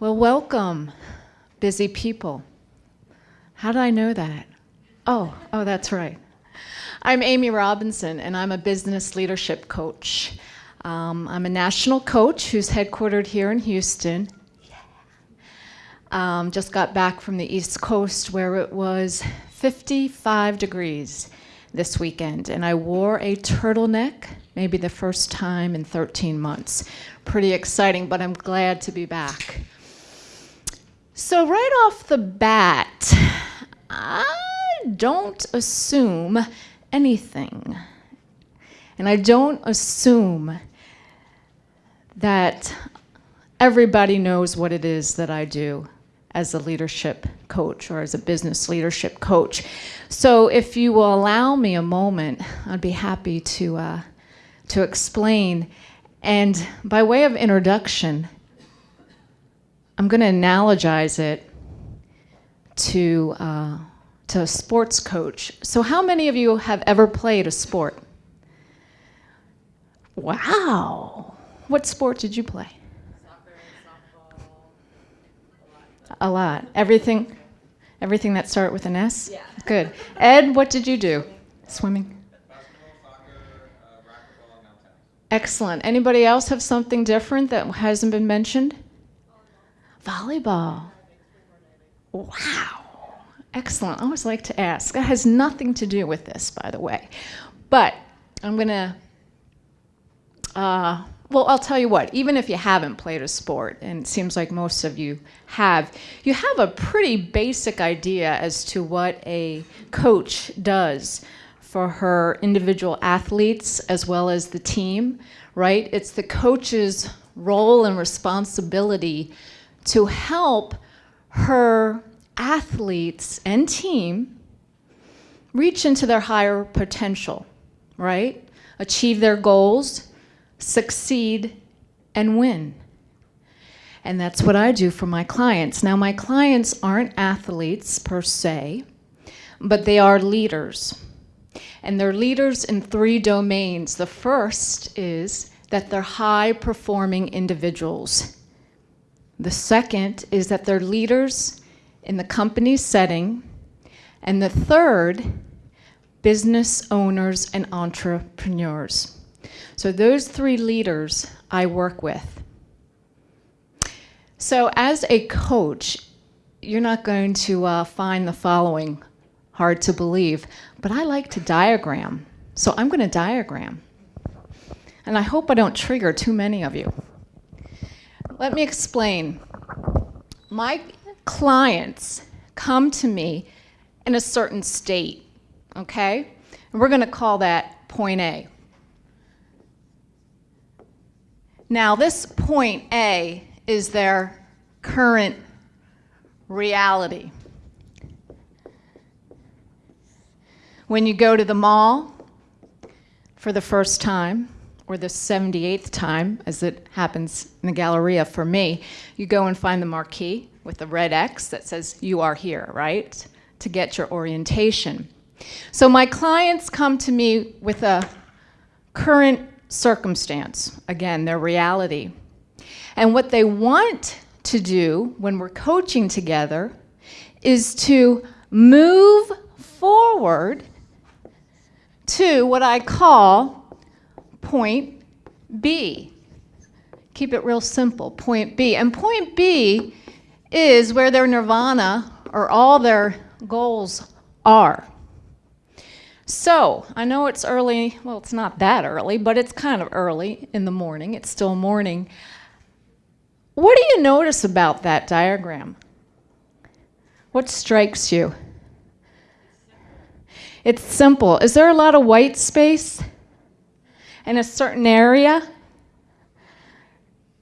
Well, welcome, busy people. How did I know that? Oh, oh, that's right. I'm Amy Robinson, and I'm a business leadership coach. Um, I'm a national coach who's headquartered here in Houston. Um, just got back from the East Coast where it was 55 degrees this weekend, and I wore a turtleneck, maybe the first time in 13 months. Pretty exciting, but I'm glad to be back. So, right off the bat, I don't assume anything. And I don't assume that everybody knows what it is that I do as a leadership coach or as a business leadership coach. So if you will allow me a moment, I'd be happy to, uh, to explain. And by way of introduction, I'm going to analogize it to, uh, to a sports coach. So how many of you have ever played a sport? Wow. What sport did you play? Soccer, softball, A lot. Everything, everything that start with an S? Yeah. Good. Ed, what did you do? Swimming. Soccer, uh, racquetball, now tennis. Excellent. Anybody else have something different that hasn't been mentioned? Volleyball. Wow. Excellent. I always like to ask. That has nothing to do with this, by the way. But I'm going to, uh, well, I'll tell you what, even if you haven't played a sport, and it seems like most of you have, you have a pretty basic idea as to what a coach does for her individual athletes as well as the team, right? It's the coach's role and responsibility to help her athletes and team reach into their higher potential, right? Achieve their goals, succeed, and win. And that's what I do for my clients. Now, my clients aren't athletes per se, but they are leaders. And they're leaders in three domains. The first is that they're high performing individuals. The second is that they're leaders in the company setting. And the third, business owners and entrepreneurs. So those three leaders I work with. So as a coach, you're not going to uh, find the following hard to believe, but I like to diagram. So I'm going to diagram. And I hope I don't trigger too many of you. Let me explain. My clients come to me in a certain state, okay? And we're going to call that point A. Now, this point A is their current reality. When you go to the mall for the first time, or the 78th time, as it happens in the Galleria for me, you go and find the marquee with the red X that says, you are here, right? To get your orientation. So my clients come to me with a current circumstance, again, their reality. And what they want to do when we're coaching together is to move forward to what I call point B. Keep it real simple, point B. And point B is where their nirvana or all their goals are. So, I know it's early, well, it's not that early, but it's kind of early in the morning. It's still morning. What do you notice about that diagram? What strikes you? It's simple. Is there a lot of white space in a certain area?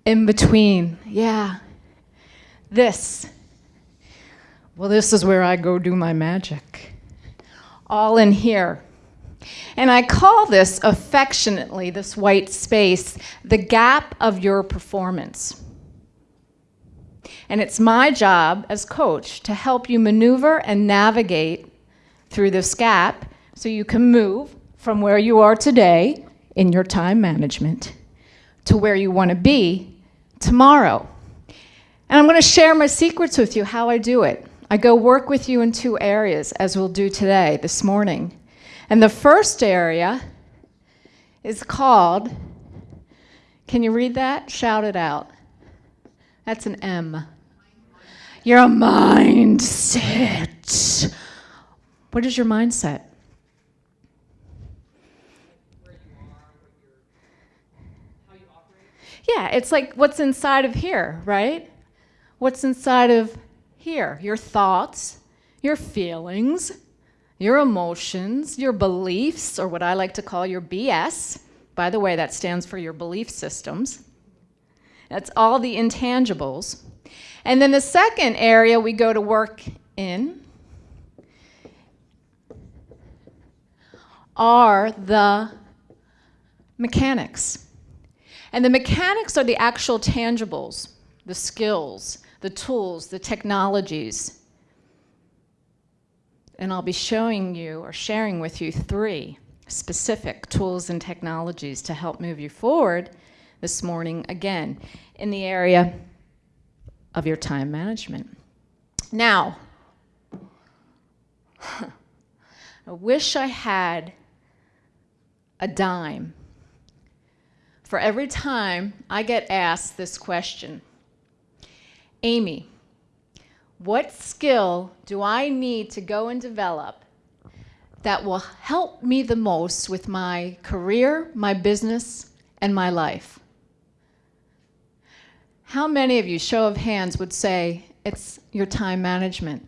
In between, yeah. This. Well, this is where I go do my magic. All in here. And I call this affectionately, this white space, the gap of your performance. And it's my job as coach to help you maneuver and navigate through this gap so you can move from where you are today in your time management to where you want to be tomorrow. And I'm going to share my secrets with you how I do it. I go work with you in two areas, as we'll do today, this morning. And the first area is called, can you read that? Shout it out. That's an M. Your mindset. What is your mindset? Yeah, it's like what's inside of here, right? What's inside of here? Your thoughts, your feelings, your emotions, your beliefs, or what I like to call your BS. By the way, that stands for your belief systems. That's all the intangibles. And then the second area we go to work in are the mechanics. And the mechanics are the actual tangibles, the skills, the tools, the technologies. And I'll be showing you or sharing with you three specific tools and technologies to help move you forward this morning, again, in the area of your time management. Now, I wish I had a dime for every time I get asked this question Amy, what skill do I need to go and develop that will help me the most with my career, my business, and my life? How many of you, show of hands, would say it's your time management?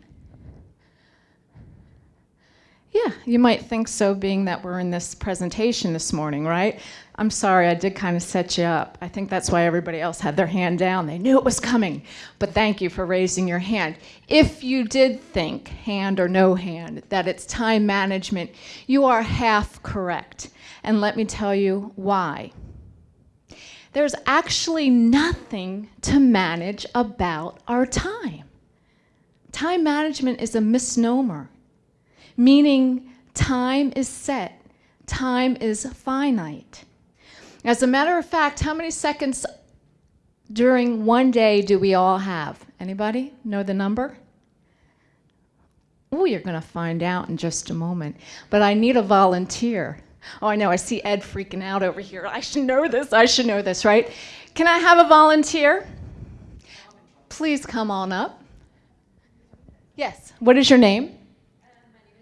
Yeah, you might think so, being that we're in this presentation this morning, right? I'm sorry, I did kind of set you up. I think that's why everybody else had their hand down. They knew it was coming. But thank you for raising your hand. If you did think, hand or no hand, that it's time management, you are half correct. And let me tell you why. There's actually nothing to manage about our time. Time management is a misnomer meaning time is set, time is finite. As a matter of fact, how many seconds during one day do we all have? Anybody know the number? Oh, you're going to find out in just a moment. But I need a volunteer. Oh, I know. I see Ed freaking out over here. I should know this. I should know this, right? Can I have a volunteer? Please come on up. Yes. What is your name? Um, my name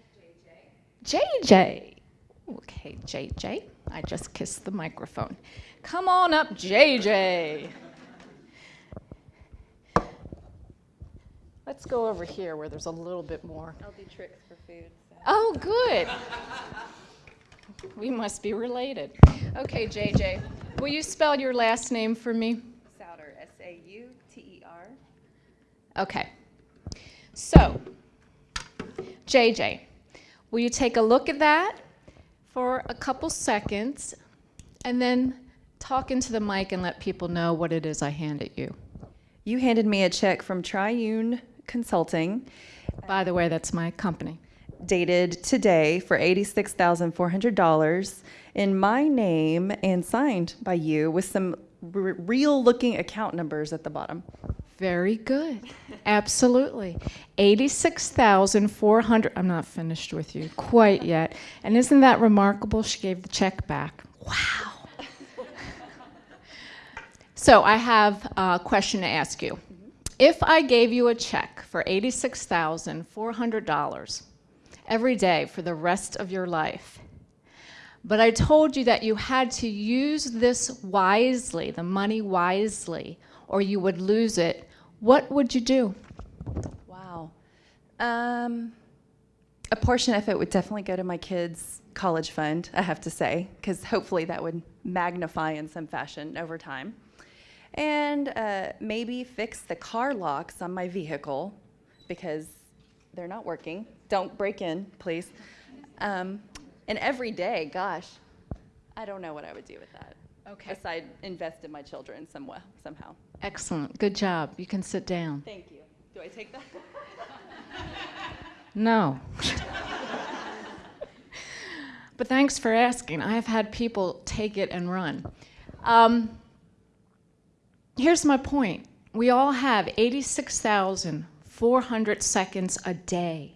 is JJ. JJ. Okay, JJ. I just kissed the microphone. Come on up, JJ. Let's go over here where there's a little bit more. I'll do tricks for food. So. Oh, good. we must be related. Okay, JJ. Will you spell your last name for me? Sauter, S A U T E R. Okay. So, JJ, Will you take a look at that for a couple seconds and then talk into the mic and let people know what it is I handed you? You handed me a check from Triune Consulting. By the way, that's my company. Dated today for $86,400 in my name and signed by you with some r- real looking account numbers at the bottom. Very good. Absolutely. 86,400. I'm not finished with you quite yet. And isn't that remarkable? She gave the check back. Wow. so I have a question to ask you. If I gave you a check for $86,400 every day for the rest of your life, but I told you that you had to use this wisely, the money wisely, or you would lose it, what would you do? Wow. Um, a portion of it would definitely go to my kids' college fund, I have to say, because hopefully that would magnify in some fashion over time. And uh, maybe fix the car locks on my vehicle because they're not working. Don't break in, please. Um, and every day, gosh, I don't know what I would do with that. Okay. Aside invest in my children somewhere, somehow. Excellent. Good job. You can sit down. Thank you. Do I take that? No. but thanks for asking. I've had people take it and run. Um, here's my point we all have 86,400 seconds a day.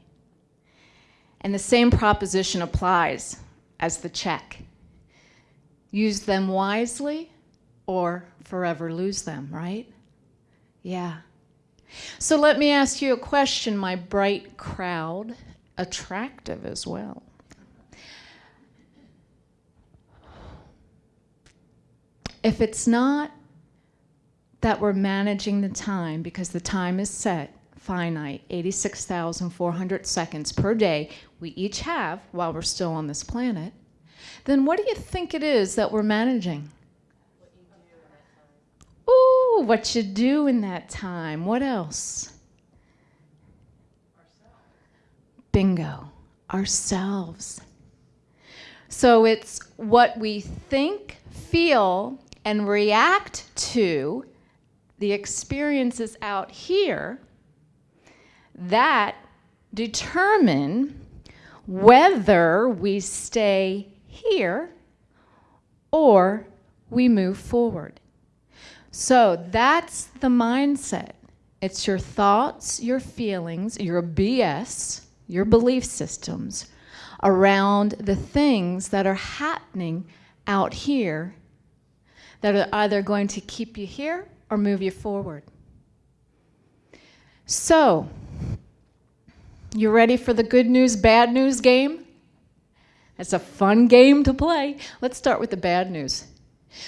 And the same proposition applies as the check. Use them wisely or forever lose them, right? Yeah. So let me ask you a question, my bright crowd, attractive as well. If it's not that we're managing the time because the time is set, finite, 86,400 seconds per day we each have while we're still on this planet, then what do you think it is that we're managing? Ooh, what you do in that time. What else? Bingo, ourselves. So it's what we think, feel, and react to the experiences out here that determine whether we stay here or we move forward. So that's the mindset. It's your thoughts, your feelings, your BS, your belief systems around the things that are happening out here that are either going to keep you here or move you forward. So, you ready for the good news, bad news game? It's a fun game to play. Let's start with the bad news.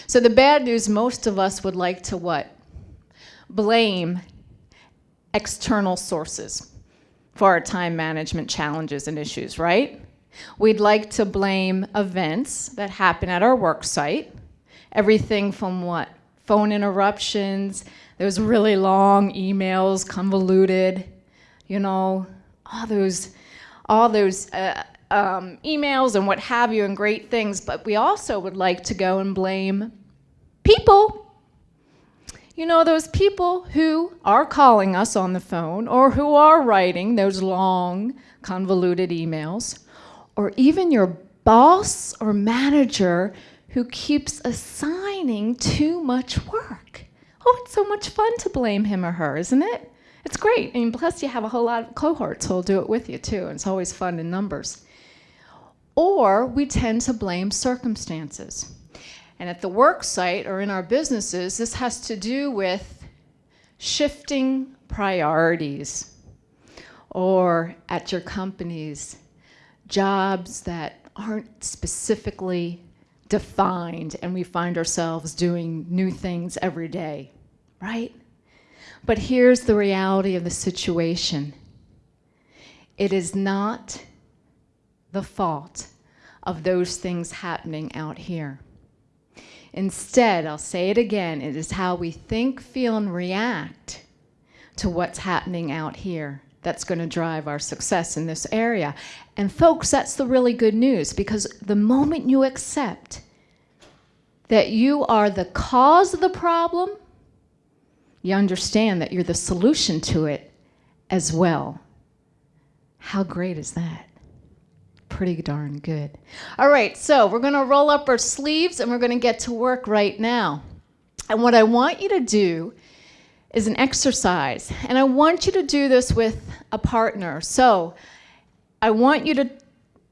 So, the bad news most of us would like to what? Blame external sources for our time management challenges and issues, right? We'd like to blame events that happen at our work site. Everything from what? Phone interruptions, those really long emails, convoluted, you know, all those, all those uh, um, emails and what have you and great things. But we also would like to go and blame people you know, those people who are calling us on the phone or who are writing those long, convoluted emails, or even your boss or manager who keeps assigning too much work. Oh, it's so much fun to blame him or her, isn't it? It's great. And plus, you have a whole lot of cohorts who'll do it with you, too. And it's always fun in numbers. Or we tend to blame circumstances. And at the work site or in our businesses, this has to do with shifting priorities. Or at your companies, jobs that aren't specifically defined and we find ourselves doing new things every day, right? But here's the reality of the situation. It is not the fault of those things happening out here. Instead, I'll say it again, it is how we think, feel, and react to what's happening out here that's going to drive our success in this area. And folks, that's the really good news because the moment you accept that you are the cause of the problem, you understand that you're the solution to it as well. How great is that? Pretty darn good. All right, so we're to roll up our sleeves and we're to get to work right now. And what I want you to do is an exercise. And I want you to do this with a partner. So I want you to,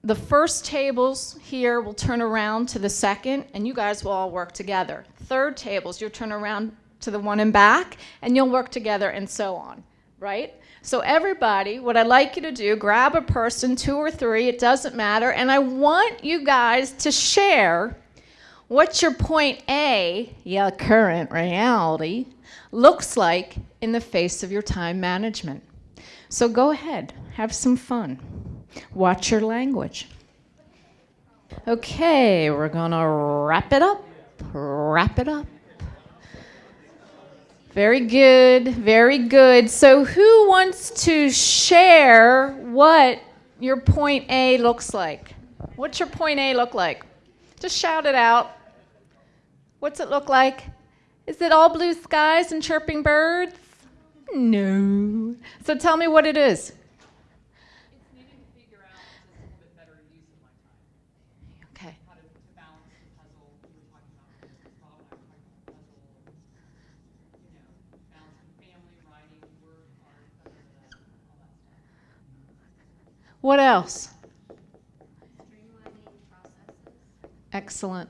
the first tables here will turn around to the second, and you guys will all work together. Third tables, you'll turn around to the one in back, and you'll work together, and so on, right? So everybody, what I'd like you to do, grab a person, two or three, it doesn't matter, and I want you guys to share what your point A, your current reality, looks like in the face of your time management. So go ahead, have some fun. Watch your language. Okay, we're gonna wrap it up, wrap it up. Very good, very good. So who wants to share what your point A looks like? What's your point A look like? Just shout it out. What's it look like? Is it all blue skies and chirping birds? No. So tell me what it is. What else? Excellent.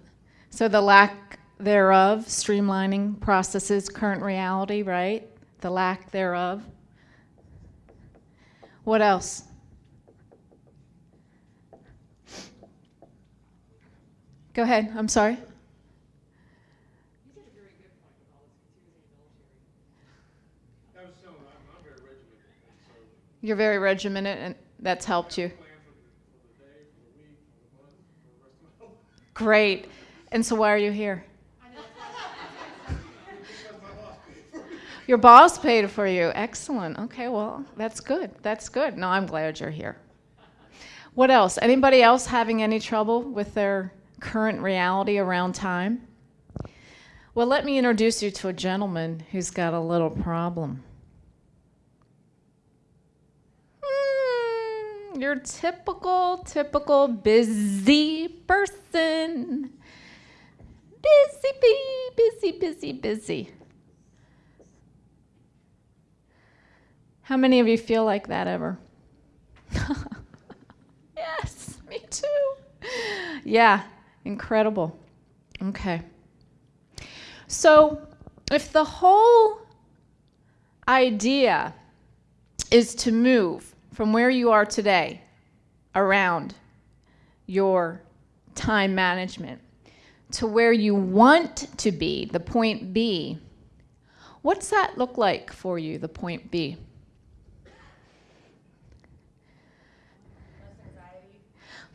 So the lack thereof, streamlining processes, current reality, right? The lack thereof. What else? Go ahead. I'm sorry. That was shown, I'm, I'm very regimented, and so You're very regimented, and that's helped you. Great. And so, why are you here? Your boss paid for you. Excellent. Okay, well, that's good. That's good. No, I'm glad you're here. What else? Anybody else having any trouble with their current reality around time? Well, let me introduce you to a gentleman who's got a little problem. Your typical, typical busy person. Busy bee, busy, busy, busy. How many of you feel like that ever? yes, me too. Yeah, incredible. Okay. So, if the whole idea is to move from where you are today around your time management to where you want to be, the point B, what's that look like for you, the point B?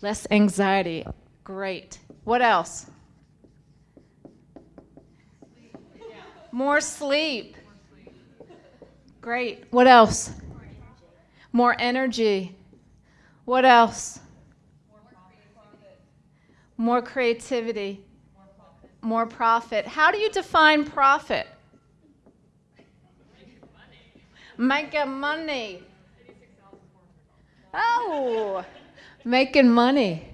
Less anxiety. Great. What else? More sleep. Great. What else? More energy. What else? More creativity. More profit. How do you define profit? Making money. Oh, making money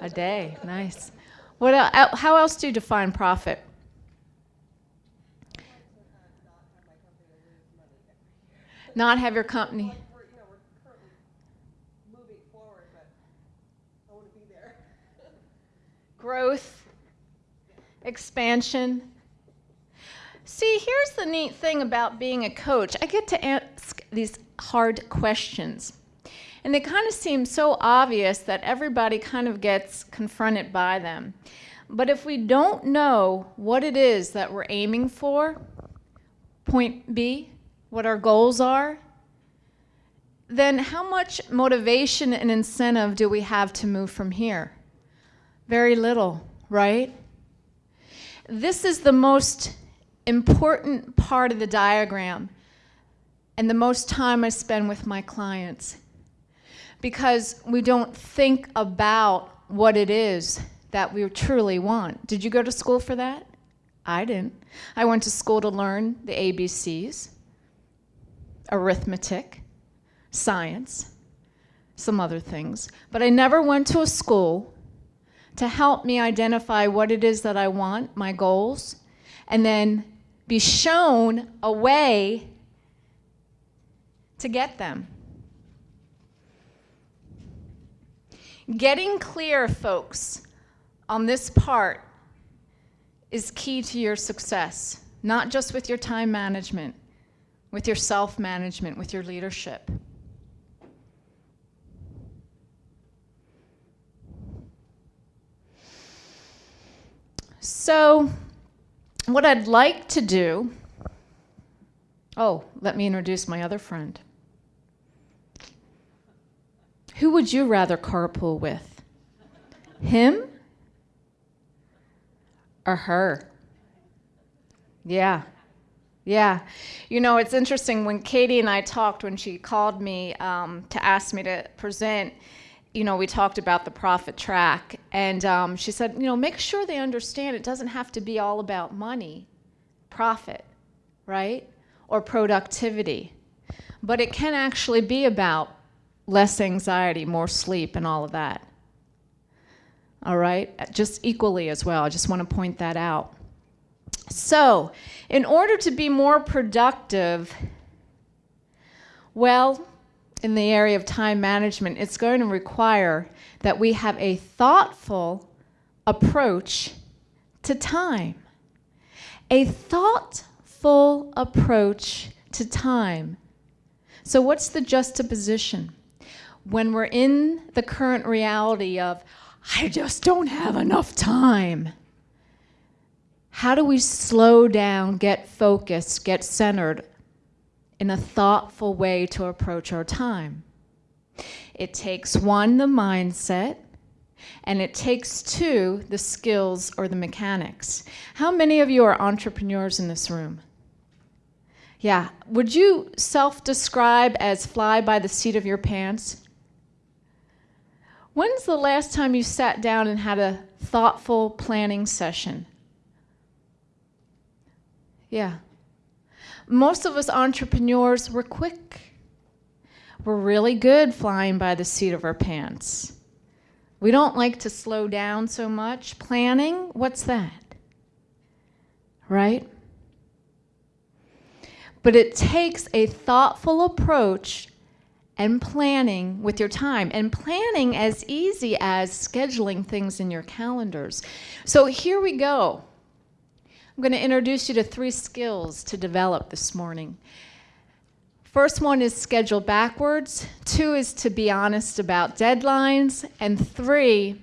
a day. Nice. What el- how else do you define profit? Not have your company. We're, you know, we're currently moving forward, but I want to be there. Growth, expansion. See, here's the neat thing about being a coach I get to ask these hard questions. And they kind of seem so obvious that everybody kind of gets confronted by them. But if we don't know what it is that we're aiming for, point B, what our goals are, then how much motivation and incentive do we have to move from here? Very little, right? This is the most important part of the diagram and the most time I spend with my clients because we don't think about what it is that we truly want. Did you go to school for that? I didn't. I went to school to learn the ABCs, arithmetic, science, some other things, but I never went to a school to help me identify what it is that I want, my goals, and then be shown a way to get them. Getting clear, folks, on this part is key to your success, not just with your time management, with your self management, with your leadership. So, what I'd like to do, oh, let me introduce my other friend. Who would you rather carpool with? Him or her? Yeah. Yeah. You know, it's interesting when Katie and I talked, when she called me um, to ask me to present, you know, we talked about the profit track. And um, she said, you know, make sure they understand it doesn't have to be all about money, profit, right? Or productivity. But it can actually be about less anxiety, more sleep, and all of that. All right? Just equally as well. I just want to point that out. So, in order to be more productive, well, in the area of time management, it's going to require that we have a thoughtful approach to time. A thoughtful approach to time. So, what's the juxtaposition? When we're in the current reality of, I just don't have enough time. How do we slow down, get focused, get centered in a thoughtful way to approach our time? It takes one, the mindset, and it takes two, the skills or the mechanics. How many of you are entrepreneurs in this room? Yeah. Would you self describe as fly by the seat of your pants? When's the last time you sat down and had a thoughtful planning session? Yeah. Most of us entrepreneurs, we're quick. We're really good flying by the seat of our pants. We don't like to slow down so much. Planning, what's that? Right? But it takes a thoughtful approach and planning with your time and planning as easy as scheduling things in your calendars. So here we go. I'm going to introduce you to three skills to develop this morning. First one is schedule backwards. Two is to be honest about deadlines. And three,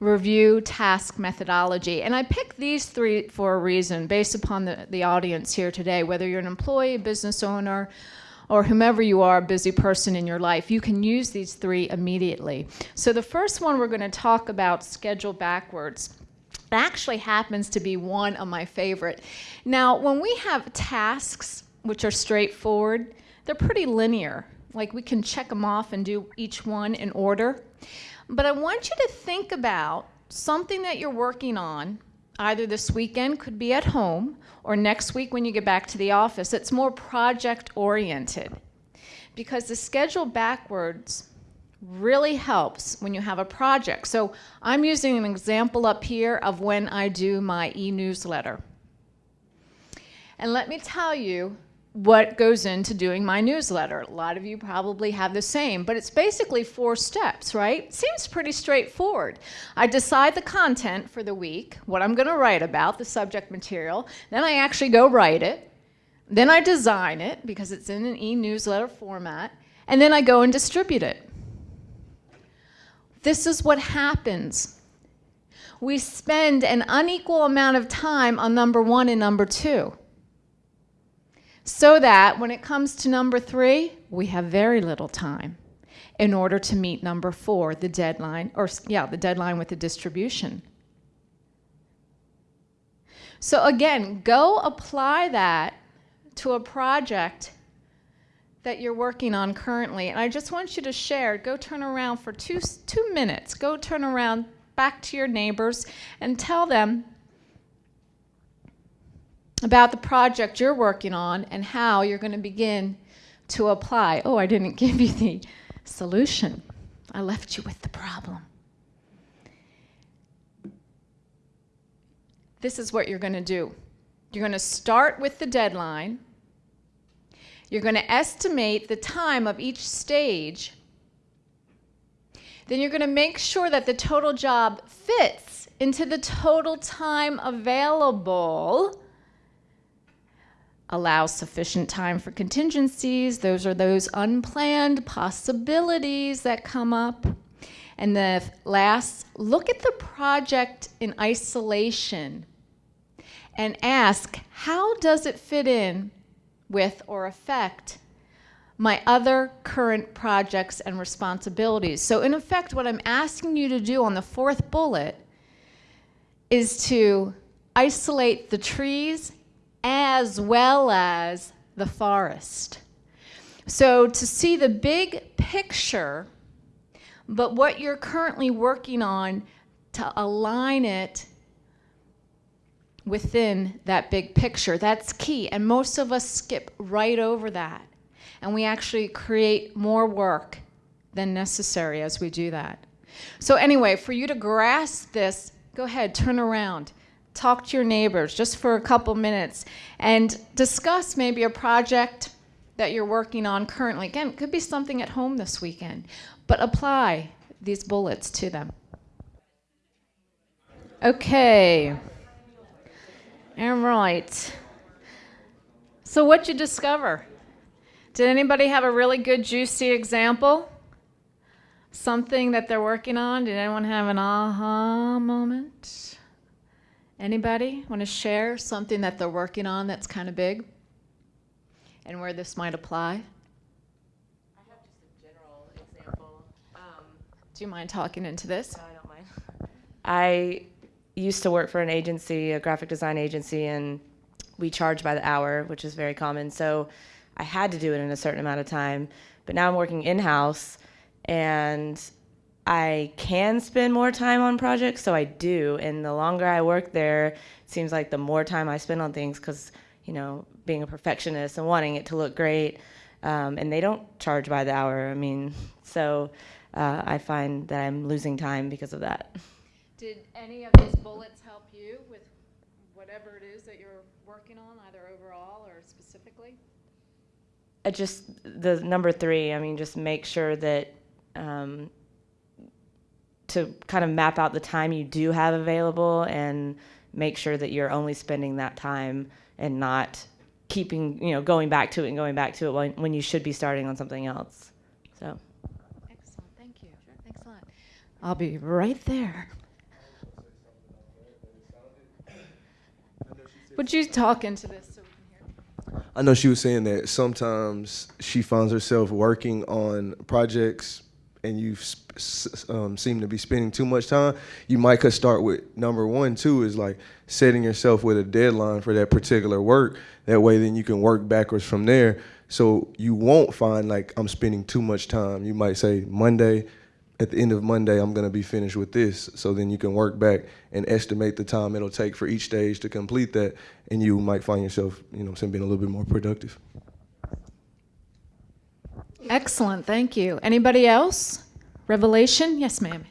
review task methodology. And I picked these three for a reason based upon the, the audience here today, whether you're an employee, business owner, or whomever you are, a busy person in your life, you can use these three immediately. So the first one we're going to talk about schedule backwards. It actually happens to be one of my favorite. Now, when we have tasks which are straightforward, they're pretty linear. Like we can check them off and do each one in order. But I want you to think about something that you're working on, either this weekend, could be at home, or next week when you get back to the office. It's more project oriented. Because the schedule backwards really helps when you have a project. So I'm using an example up here of when I do my e newsletter. And let me tell you, what goes into doing my newsletter. A lot of you probably have the same, but it's basically four steps, right? Seems pretty straightforward. I decide the content for the week, what I'm going to write about, the subject material. Then I actually go write it. Then I design it because it's in an e-newsletter format, and then I go and distribute it. This is what happens. We spend an unequal amount of time on number one and number two so that when it comes to number three, we have very little time in order to meet number four, the deadline, or yeah, the deadline with the distribution. So again, go apply that to a project that you're working on currently. And I just want you to share, go turn around for two, two minutes, go turn around back to your neighbors and tell them about the project you're working on and how you're going to begin to apply. Oh, I didn't give you the solution. I left you with the problem. This is what you're going to do. You're going to start with the deadline. You're going to estimate the time of each stage. Then you're going to make sure that the total job fits into the total time available Allow sufficient time for contingencies. Those are those unplanned possibilities that come up. And the last, look at the project in isolation and ask, how does it fit in with or affect my other current projects and responsibilities? So in effect, what I'm asking you to do on the fourth bullet is to isolate the trees as well as the forest. So to see the big picture, but what you're currently working on to align it within that big picture. That's key. And most of us skip right over that. And we actually create more work than necessary as we do that. So anyway, for you to grasp this, go ahead, turn around talk to your neighbors just for a couple minutes and discuss maybe a project that you're working on currently. Again, it could be something at home this weekend, but apply these bullets to them. Okay. All right. So, what'd you discover? Did anybody have a really good, juicy example? Something that they're working on? Did anyone have an aha moment? Anybody want to share something that they're working on that's kind of big? And where this might apply? I have just a general example. Um, Do you mind talking into this? no, I don't mind. I used to work for an agency, a graphic design agency, and we charge by the hour, which is very common. So I had to do it in a certain amount of time. But now I'm working in house, and I can spend more time on projects, so I do. And the longer I work there, it seems like the more time I spend on things because, you know, being a perfectionist and wanting it to look great. Um, and they don't charge by the hour. I mean, so uh, I find that I'm losing time because of that. Did any of these bullets help you with whatever it is that you're working on, either overall or specifically? I just the number three. I mean, just make sure that um, to kind of map out the time you do have available and make sure that you're only spending that time and not keeping you know going back to it and going back to it when, when you should be starting on something else. So. Excellent, thank you. Thanks a lot. I'll be right there. Would you talk into this so we can hear? I know she was saying that sometimes she finds herself working on projects and you um, seem to be spending too much time. You might could start with number one, too, is like setting yourself with a deadline for that particular work. That way, then you can work backwards from there. So you won't find like I'm spending too much time. You might say Monday, at the end of Monday, I'm gonna be finished with this. So then you can work back and estimate the time it'll take for each stage to complete that, and you might find yourself, you know, what I'm saying, being a little bit more productive. Excellent, thank you. Anybody else? Revelation? Yes, ma'am.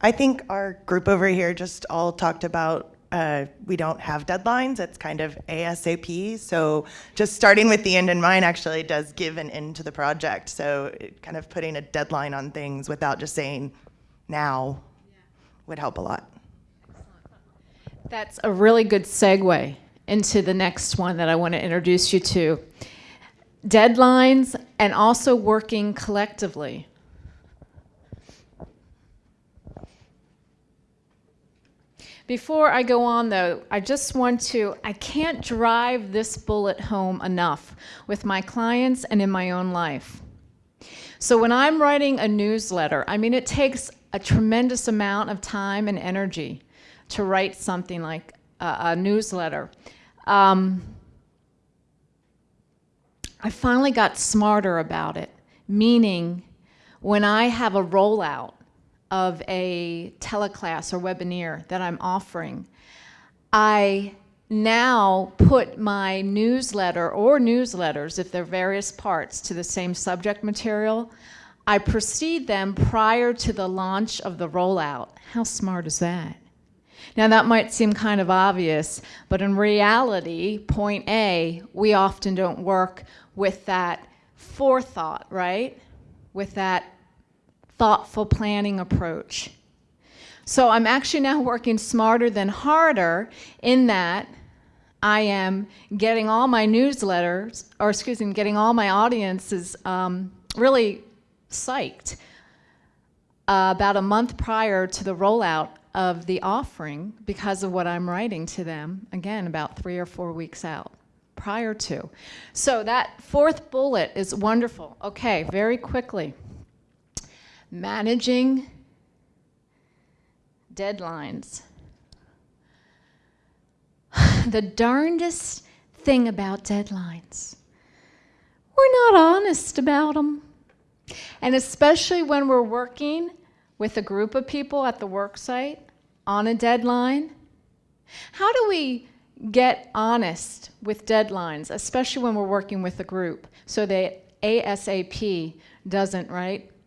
I think our group over here just all talked about uh, we don't have deadlines. It's kind of ASAP. So just starting with the end in mind actually does give an end to the project. So it, kind of putting a deadline on things without just saying now would help a lot. That's a really good segue into the next one that I want to introduce you to. Deadlines and also working collectively. Before I go on, though, I just want to, I can't drive this bullet home enough with my clients and in my own life. So when I'm writing a newsletter, I mean, it takes a tremendous amount of time and energy to write something like a, a newsletter. Um, I finally got smarter about it, meaning when I have a rollout of a teleclass or webinar that I'm offering, I now put my newsletter or newsletters, if they're various parts, to the same subject material. I precede them prior to the launch of the rollout. How smart is that? Now, that might seem kind of obvious, but in reality, point A, we often don't work with that forethought, right? With that thoughtful planning approach. So I'm actually now working smarter than harder in that I am getting all my newsletters, or excuse me, getting all my audiences um, really psyched uh, about a month prior to the rollout of the offering because of what I'm writing to them, again, about three or four weeks out prior to. So that fourth bullet is wonderful. Okay, very quickly. Managing deadlines. the darndest thing about deadlines. We're not honest about them. And especially when we're working with a group of people at the work site on a deadline, how do we get honest with deadlines, especially when we're working with a group, so that ASAP doesn't, right,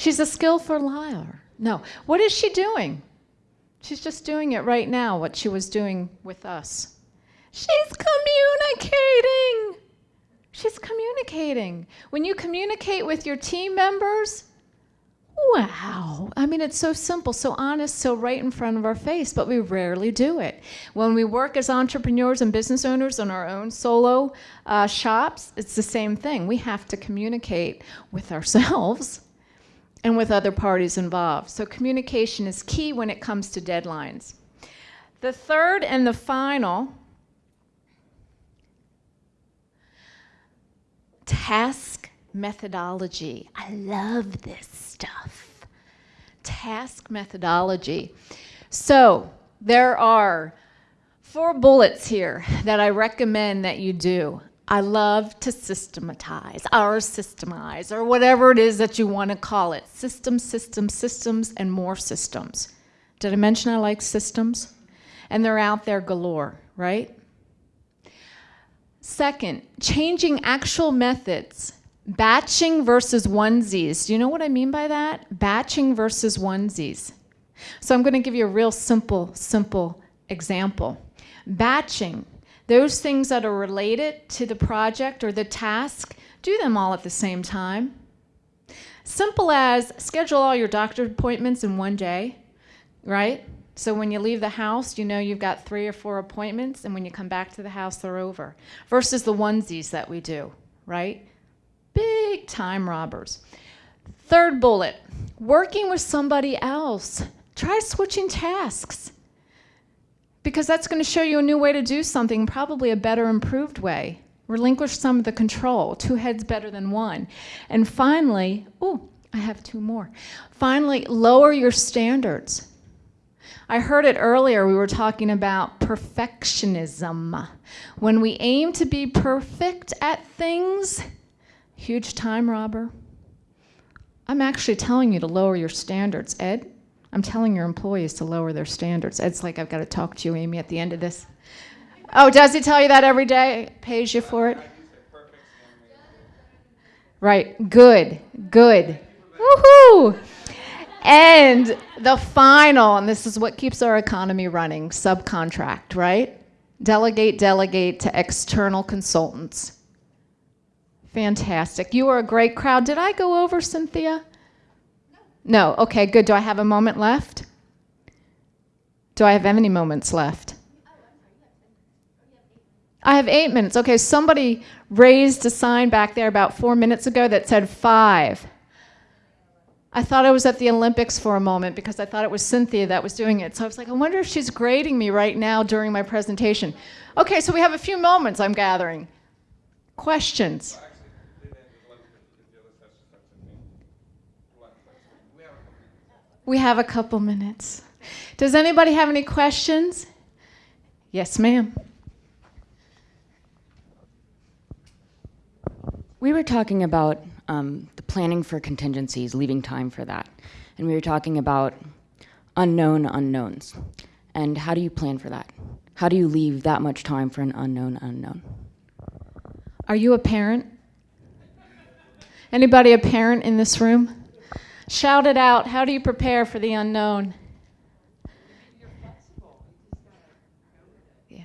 She's a skillful liar. No. What is she doing? She's just doing it right now, what she was doing with us. She's communicating. She's communicating. When you communicate with your team members, wow. I mean, it's so simple, so honest, so right in front of our face, but we rarely do it. When we work as entrepreneurs and business owners on our own solo uh, shops, it's the same thing. We have to communicate with ourselves and with other parties involved. So communication is key when it comes to deadlines. The third and the final task methodology. I love this stuff. Task methodology. So there are four bullets here that I recommend that you do. I love to systematize or systemize or whatever it is that you want to call it. Systems, systems, systems, and more systems. Did I mention I like systems? And they're out there galore, right? Second, changing actual methods. Batching versus onesies. Do you know what I mean by that? Batching versus onesies. So I'm going to give you a real simple, simple example. Batching, those things that are related to the project or the task, do them all at the same time. Simple as schedule all your doctor appointments in one day, right? So when you leave the house, you know you've got three or four appointments, and when you come back to the house, they're over. Versus the onesies that we do, right? Big time robbers. Third bullet working with somebody else. Try switching tasks because that's going to show you a new way to do something, probably a better, improved way. Relinquish some of the control. Two heads better than one. And finally, oh, I have two more. Finally, lower your standards. I heard it earlier, we were talking about perfectionism. When we aim to be perfect at things, huge time robber. I'm actually telling you to lower your standards. Ed, I'm telling your employees to lower their standards. It's like, I've got to talk to you, Amy, at the end of this. Oh, does he tell you that every day? Pays you for it? Right, good, good. Woohoo! And the final, and this is what keeps our economy running subcontract, right? Delegate, delegate to external consultants. Fantastic. You are a great crowd. Did I go over, Cynthia? No. Okay, good. Do I have a moment left? Do I have any moments left? I have eight minutes. Okay, somebody raised a sign back there about four minutes ago that said five. I thought I was at the Olympics for a moment because I thought it was Cynthia that was doing it. So I was like, I wonder if she's grading me right now during my presentation. Okay, so we have a few moments I'm gathering. Questions? We have a couple minutes. Does anybody have any questions? Yes, ma'am. We were talking about um, the planning for contingencies, leaving time for that. And we were talking about unknown unknowns. And how do you plan for that? How do you leave that much time for an unknown unknown? Are you a parent? Anybody a parent in this room? Shout it out. How do you prepare for the unknown? Yeah.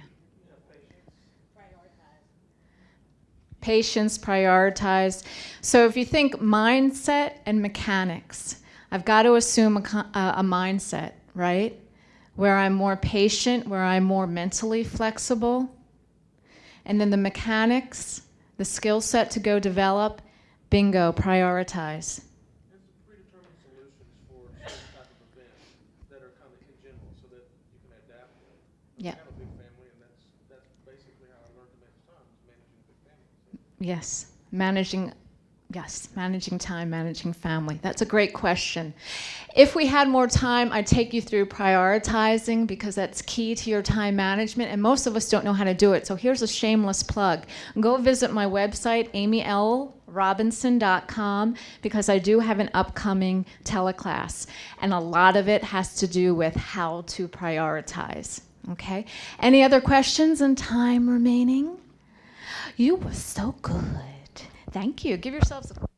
Patience, prioritize. So if you think mindset and mechanics, I've got to assume a, a, a mindset, right? Where I'm more patient, where I'm more mentally flexible. And then the mechanics, the skill set to go develop, bingo, prioritize. And some predetermined solutions for certain type of events that are kind of in general, so that you can adapt to it. Yeah. I have a big family, and that's, that's basically how I learned to manage time, is managing a big family. So Yes, managing Yes, managing time, managing family. That's a great question. If we had more time, I'd take you through prioritizing because that's key to your time management, and most of us don't know how to do it. So here's a shameless plug go visit my website, amylrobinson.com, because I do have an upcoming teleclass, and a lot of it has to do with how to prioritize. Okay? Any other questions and time remaining? You were so good. Thank you. Give yourselves a